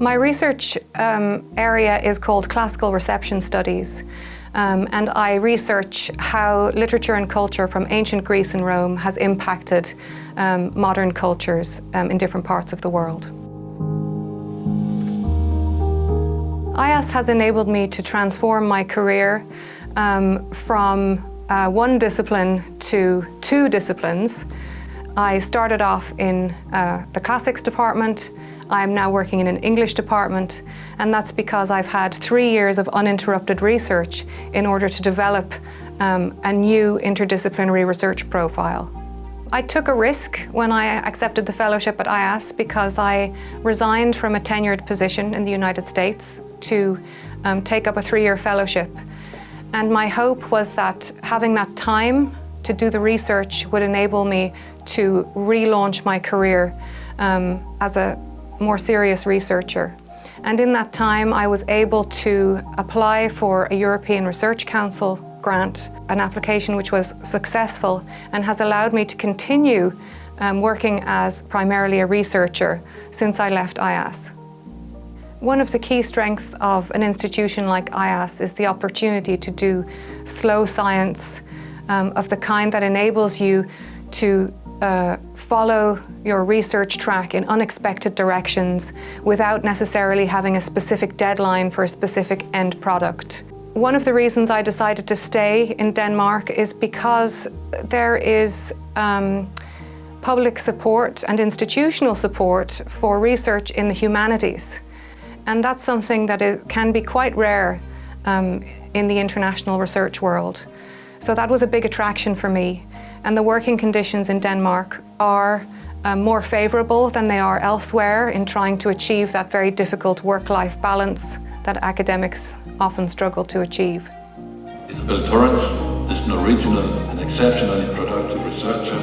My research um, area is called Classical Reception Studies. Um, and I research how literature and culture from ancient Greece and Rome has impacted um, modern cultures um, in different parts of the world. IAS has enabled me to transform my career um, from uh, one discipline to two disciplines. I started off in uh, the classics department I'm now working in an English department and that's because I've had three years of uninterrupted research in order to develop um, a new interdisciplinary research profile. I took a risk when I accepted the fellowship at IAS because I resigned from a tenured position in the United States to um, take up a three-year fellowship. And my hope was that having that time to do the research would enable me to relaunch my career um, as a more serious researcher. And in that time, I was able to apply for a European Research Council grant, an application which was successful and has allowed me to continue um, working as primarily a researcher since I left IAS. One of the key strengths of an institution like IAS is the opportunity to do slow science um, of the kind that enables you to uh, follow your research track in unexpected directions without necessarily having a specific deadline for a specific end product. One of the reasons I decided to stay in Denmark is because there is um, public support and institutional support for research in the humanities. And that's something that can be quite rare um, in the international research world. So that was a big attraction for me and the working conditions in Denmark are uh, more favourable than they are elsewhere in trying to achieve that very difficult work-life balance that academics often struggle to achieve. Isabel Torrance is an original and exceptionally productive researcher